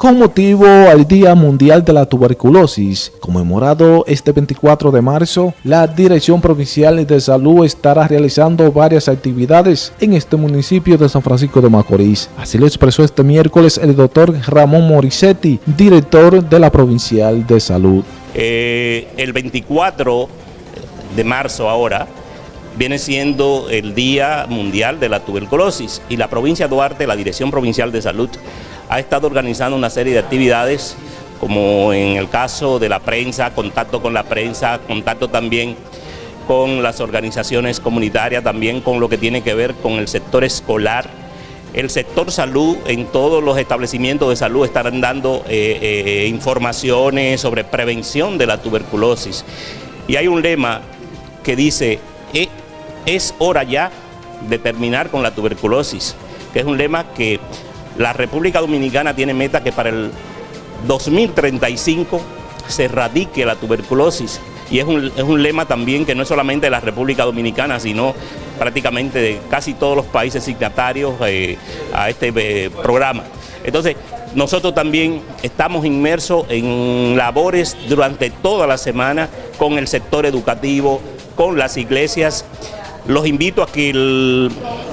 con motivo al Día Mundial de la Tuberculosis, conmemorado este 24 de marzo, la Dirección Provincial de Salud estará realizando varias actividades en este municipio de San Francisco de Macorís. Así lo expresó este miércoles el doctor Ramón Morissetti, director de la Provincial de Salud. Eh, el 24 de marzo ahora, viene siendo el Día Mundial de la Tuberculosis y la provincia de Duarte, la Dirección Provincial de Salud, ha estado organizando una serie de actividades, como en el caso de la prensa, contacto con la prensa, contacto también con las organizaciones comunitarias, también con lo que tiene que ver con el sector escolar, el sector salud, en todos los establecimientos de salud estarán dando eh, eh, informaciones sobre prevención de la tuberculosis. Y hay un lema que dice, eh, es hora ya de terminar con la tuberculosis, que es un lema que la República Dominicana tiene meta que para el 2035 se erradique la tuberculosis y es un, lema también que no es solamente de la República Dominicana, sino prácticamente de casi todos los países signatarios eh, a este eh, programa. Entonces, nosotros también estamos inmersos en labores durante toda la semana con el sector educativo, con las iglesias, los invito a que el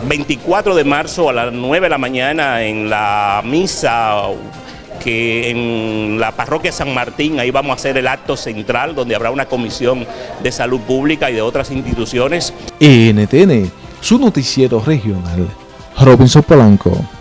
24 de marzo a las 9 de la mañana en la misa que en la parroquia San Martín, ahí vamos a hacer el acto central donde habrá una comisión de salud pública y de otras instituciones. NTN, su noticiero regional, Robinson Polanco.